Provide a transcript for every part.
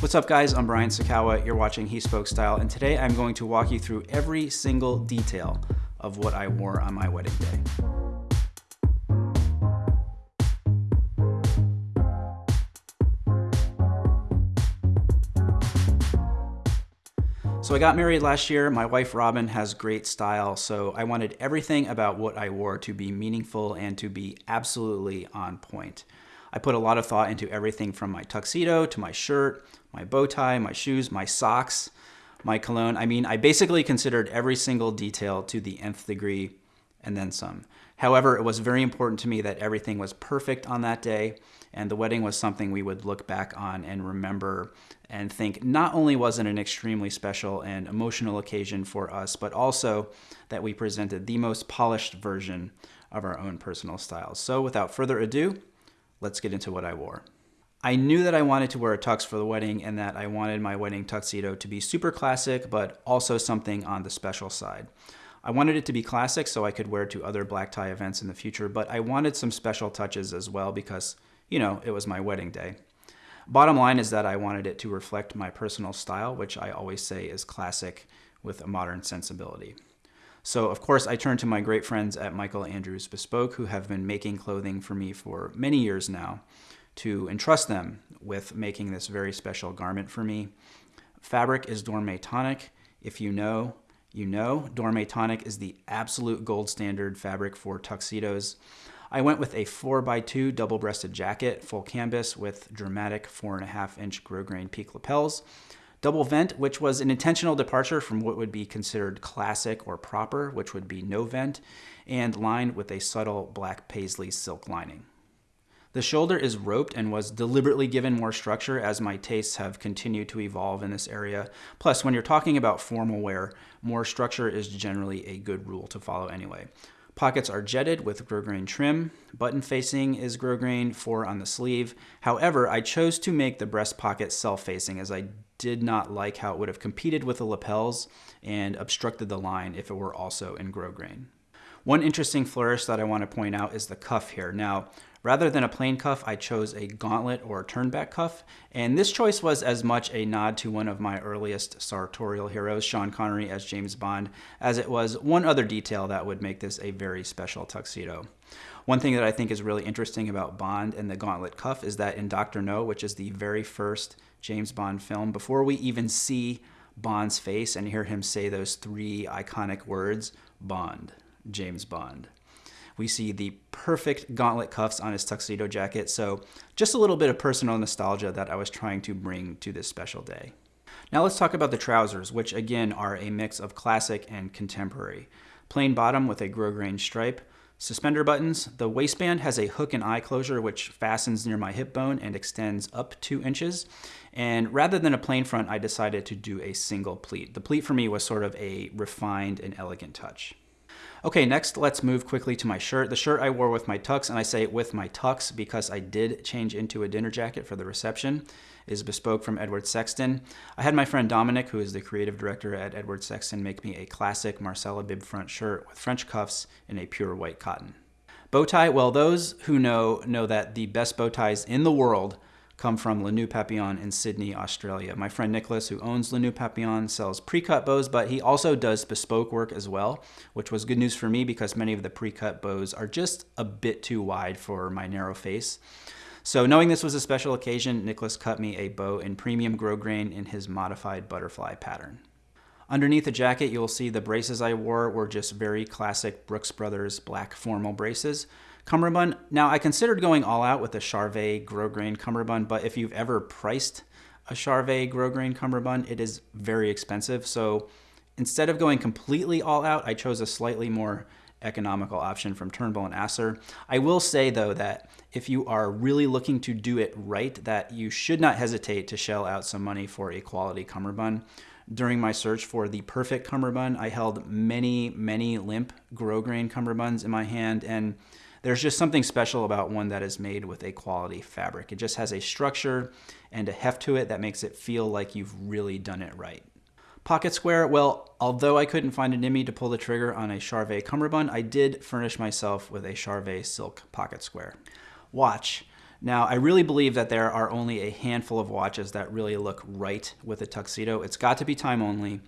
What's up guys, I'm Brian Sacawa, you're watching He Spoke Style, and today I'm going to walk you through every single detail of what I wore on my wedding day. So I got married last year. My wife Robin has great style, so I wanted everything about what I wore to be meaningful and to be absolutely on point. I put a lot of thought into everything from my tuxedo to my shirt, my bow tie, my shoes, my socks, my cologne. I mean, I basically considered every single detail to the nth degree and then some. However, it was very important to me that everything was perfect on that day, and the wedding was something we would look back on and remember and think not only was it an extremely special and emotional occasion for us, but also that we presented the most polished version of our own personal styles. So without further ado, let's get into what I wore. I knew that I wanted to wear a tux for the wedding and that I wanted my wedding tuxedo to be super classic, but also something on the special side. I wanted it to be classic so I could wear it to other black tie events in the future, but I wanted some special touches as well because, you know, it was my wedding day. Bottom line is that I wanted it to reflect my personal style, which I always say is classic with a modern sensibility. So, of course, I turned to my great friends at Michael Andrews Bespoke, who have been making clothing for me for many years now, to entrust them with making this very special garment for me. Fabric is Dormeuil Tonik. If you know, you know. Dormeuil Tonik is the absolute gold standard fabric for tuxedos. I went with a 4x2 double-breasted jacket, full canvas with dramatic 4.5 inch grosgrain peak lapels. Double vent, which was an intentional departure from what would be considered classic or proper, which would be no vent, and lined with a subtle black paisley silk lining. The shoulder is roped and was deliberately given more structure as my tastes have continued to evolve in this area. Plus, when you're talking about formal wear, more structure is generally a good rule to follow anyway. Pockets are jetted with grosgrain trim. Button facing is grosgrain, four on the sleeve. However, I chose to make the breast pocket self-facing as I did not like how it would have competed with the lapels and obstructed the line if it were also in grosgrain. One interesting flourish that I want to point out is the cuff here. Now, Rather than a plain cuff, I chose a gauntlet or turnback cuff, and this choice was as much a nod to one of my earliest sartorial heroes, Sean Connery as James Bond, as it was one other detail that would make this a very special tuxedo. One thing that I think is really interesting about Bond and the gauntlet cuff is that in Dr. No, which is the very first James Bond film, before we even see Bond's face and hear him say those three iconic words, Bond, James Bond. We see the perfect gauntlet cuffs on his tuxedo jacket, so just a little bit of personal nostalgia that I was trying to bring to this special day. Now let's talk about the trousers, which again are a mix of classic and contemporary. Plain bottom with a grosgrain stripe, suspender buttons. The waistband has a hook and eye closure which fastens near my hip bone and extends up two inches. And rather than a plain front, I decided to do a single pleat. The pleat for me was sort of a refined and elegant touch. Okay, next let's move quickly to my shirt. The shirt I wore with my tux, and I say with my tux because I did change into a dinner jacket for the reception, is bespoke from Edward Sexton. I had my friend Dominic, who is the creative director at Edward Sexton, make me a classic Marcella bib front shirt with French cuffs in a pure white cotton. Bow tie, well, those who know know that the best bow ties in the world come from La Papillon in Sydney, Australia. My friend Nicholas, who owns La Papillon, sells pre-cut bows, but he also does bespoke work as well, which was good news for me because many of the pre-cut bows are just a bit too wide for my narrow face. So knowing this was a special occasion, Nicholas cut me a bow in premium grosgrain in his modified butterfly pattern. Underneath the jacket, you'll see the braces I wore were just very classic Brooks Brothers black formal braces. Cummerbund, now I considered going all out with a Charvet grosgrain cummerbund, but if you've ever priced a Charvet grosgrain cummerbund, it is very expensive. So instead of going completely all out, I chose a slightly more economical option from Turnbull and Asser. I will say though that if you are really looking to do it right, that you should not hesitate to shell out some money for a quality cummerbund. During my search for the perfect cummerbund, I held many, many limp grosgrain cummerbunds in my hand and there's just something special about one that is made with a quality fabric. It just has a structure and a heft to it that makes it feel like you've really done it right. Pocket square, well, although I couldn't find an Nimmy to pull the trigger on a Charvet cummerbund, I did furnish myself with a Charvet silk pocket square. Watch. Now, I really believe that there are only a handful of watches that really look right with a tuxedo. It's got to be time only.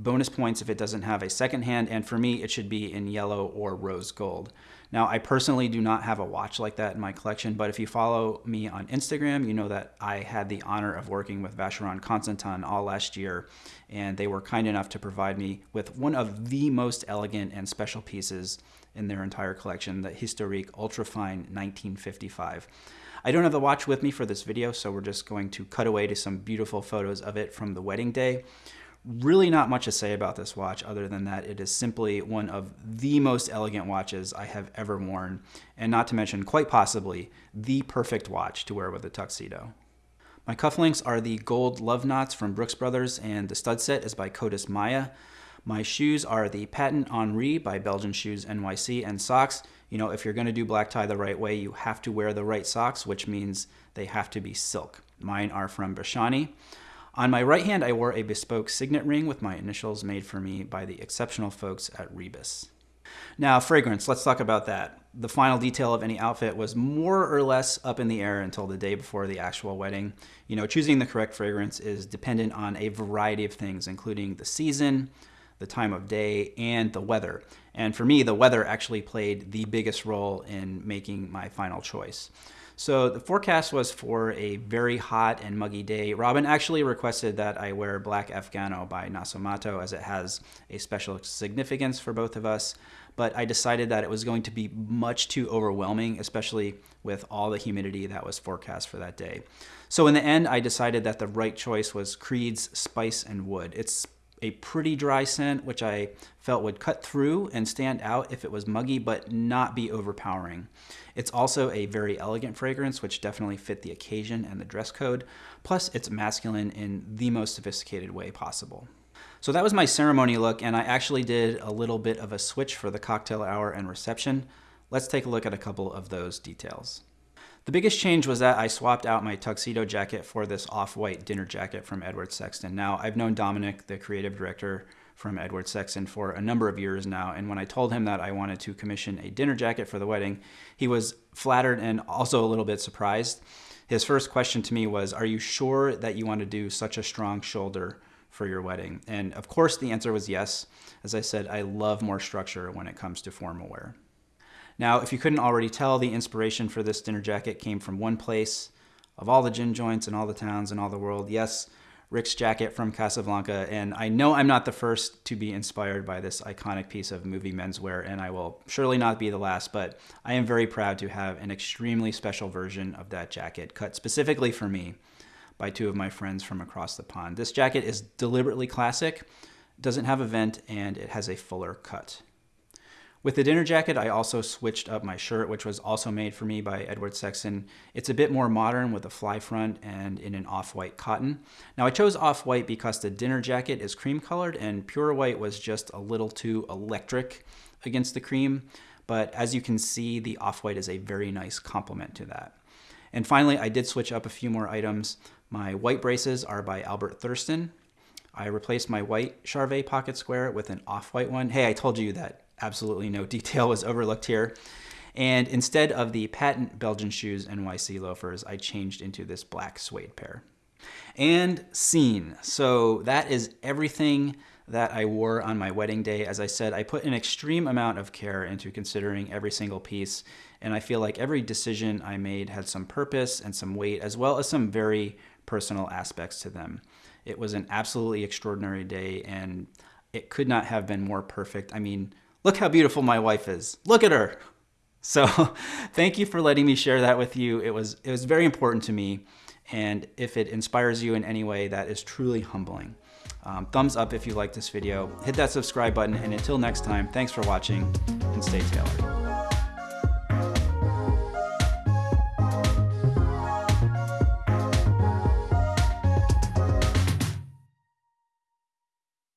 Bonus points if it doesn't have a second hand, and for me, it should be in yellow or rose gold. Now, I personally do not have a watch like that in my collection, but if you follow me on Instagram, you know that I had the honor of working with Vacheron Constantin all last year, and they were kind enough to provide me with one of the most elegant and special pieces in their entire collection, the Historique Ultrafine 1955. I don't have the watch with me for this video, so we're just going to cut away to some beautiful photos of it from the wedding day. Really not much to say about this watch other than that it is simply one of the most elegant watches I have ever worn, and not to mention, quite possibly, the perfect watch to wear with a tuxedo. My cufflinks are the gold love knots from Brooks Brothers, and the stud set is by Codis Maya. My shoes are the Patent Henri by Belgian Shoes NYC, and socks you know, if you're going to do black tie the right way, you have to wear the right socks, which means they have to be silk. Mine are from Bresciani. On my right hand, I wore a bespoke signet ring with my initials made for me by the exceptional folks at Rebus. Now, fragrance, let's talk about that. The final detail of any outfit was more or less up in the air until the day before the actual wedding. You know, choosing the correct fragrance is dependent on a variety of things, including the season, the time of day, and the weather. And for me, the weather actually played the biggest role in making my final choice. So the forecast was for a very hot and muggy day. Robin actually requested that I wear black Afgano by Nasomatto as it has a special significance for both of us. But I decided that it was going to be much too overwhelming, especially with all the humidity that was forecast for that day. So in the end, I decided that the right choice was Creed's Spice and Wood. It's a pretty dry scent, which I felt would cut through and stand out if it was muggy, but not be overpowering. It's also a very elegant fragrance, which definitely fit the occasion and the dress code. Plus, it's masculine in the most sophisticated way possible. So that was my ceremony look, and I actually did a little bit of a switch for the cocktail hour and reception. Let's take a look at a couple of those details. The biggest change was that I swapped out my tuxedo jacket for this off-white dinner jacket from Edward Sexton. Now, I've known Dominic, the creative director from Edward Sexton, for a number of years now, and when I told him that I wanted to commission a dinner jacket for the wedding, he was flattered and also a little bit surprised. His first question to me was, are you sure that you want to do such a strong shoulder for your wedding? And of course the answer was yes. As I said, I love more structure when it comes to formal wear. Now, if you couldn't already tell, the inspiration for this dinner jacket came from one place of all the gin joints and all the towns and all the world. Yes, Rick's jacket from Casablanca. And I know I'm not the first to be inspired by this iconic piece of movie menswear, and I will surely not be the last, but I am very proud to have an extremely special version of that jacket cut specifically for me by two of my friends from across the pond. This jacket is deliberately classic, doesn't have a vent, and it has a fuller cut. With the dinner jacket, I also switched up my shirt, which was also made for me by Edward Sexton. It's a bit more modern with a fly front and in an off-white cotton. Now I chose off-white because the dinner jacket is cream colored and pure white was just a little too electric against the cream. But as you can see, the off-white is a very nice complement to that. And finally, I did switch up a few more items. My white braces are by Albert Thurston. I replaced my white Charvet pocket square with an off-white one. Hey, I told you that absolutely no detail was overlooked here. And instead of the patent Belgian shoes NYC loafers, I changed into this black suede pair. And scene. So that is everything that I wore on my wedding day. As I said, I put an extreme amount of care into considering every single piece, and I feel like every decision I made had some purpose and some weight, as well as some very personal aspects to them. It was an absolutely extraordinary day, and it could not have been more perfect. I mean, Look how beautiful my wife is. Look at her. So thank you for letting me share that with you. It was, it was very important to me. And if it inspires you in any way, that is truly humbling. Um, thumbs up if you like this video. Hit that subscribe button. And until next time, thanks for watching and stay tailored.